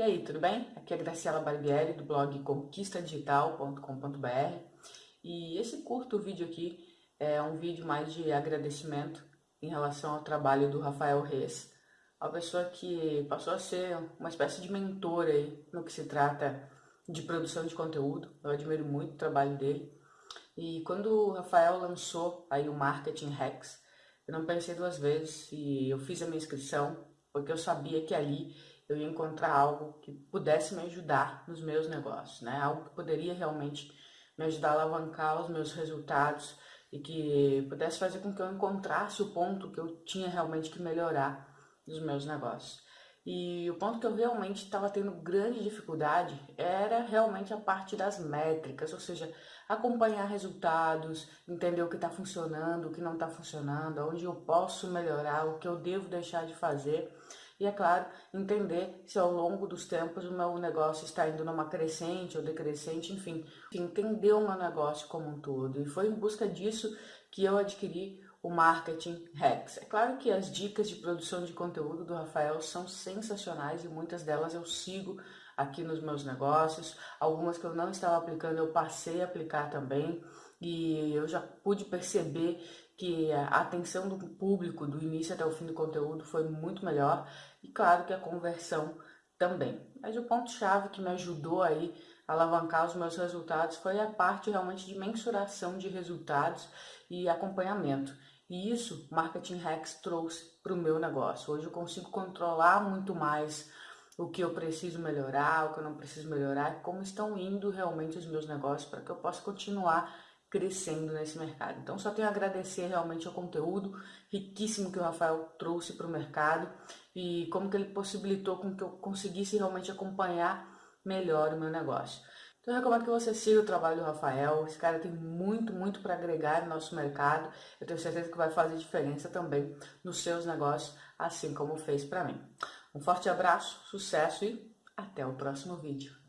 E aí, tudo bem? Aqui é Graciela Barbieri, do blog conquistadigital.com.br e esse curto vídeo aqui é um vídeo mais de agradecimento em relação ao trabalho do Rafael Reis, uma pessoa que passou a ser uma espécie de mentor aí no que se trata de produção de conteúdo. Eu admiro muito o trabalho dele. E quando o Rafael lançou aí o Marketing Hacks, eu não pensei duas vezes e eu fiz a minha inscrição porque eu sabia que ali eu ia encontrar algo que pudesse me ajudar nos meus negócios, né? Algo que poderia realmente me ajudar a alavancar os meus resultados e que pudesse fazer com que eu encontrasse o ponto que eu tinha realmente que melhorar nos meus negócios. E o ponto que eu realmente estava tendo grande dificuldade era realmente a parte das métricas, ou seja, acompanhar resultados, entender o que está funcionando, o que não está funcionando, onde eu posso melhorar, o que eu devo deixar de fazer. E é claro, entender se ao longo dos tempos o meu negócio está indo numa crescente ou decrescente, enfim, entender o meu negócio como um todo. E foi em busca disso que eu adquiri o Marketing Hacks. É claro que as dicas de produção de conteúdo do Rafael são sensacionais e muitas delas eu sigo aqui nos meus negócios. Algumas que eu não estava aplicando eu passei a aplicar também e eu já pude perceber que a atenção do público do início até o fim do conteúdo foi muito melhor e claro que a conversão também. Mas o ponto-chave que me ajudou aí a alavancar os meus resultados foi a parte realmente de mensuração de resultados e acompanhamento. E isso Marketing Hacks trouxe para o meu negócio. Hoje eu consigo controlar muito mais o que eu preciso melhorar, o que eu não preciso melhorar, como estão indo realmente os meus negócios para que eu possa continuar crescendo nesse mercado. Então só tenho a agradecer realmente ao conteúdo riquíssimo que o Rafael trouxe para o mercado e como que ele possibilitou com que eu conseguisse realmente acompanhar melhor o meu negócio. Então eu recomendo que você siga o trabalho do Rafael, esse cara tem muito, muito para agregar no nosso mercado, eu tenho certeza que vai fazer diferença também nos seus negócios, assim como fez para mim. Um forte abraço, sucesso e até o próximo vídeo.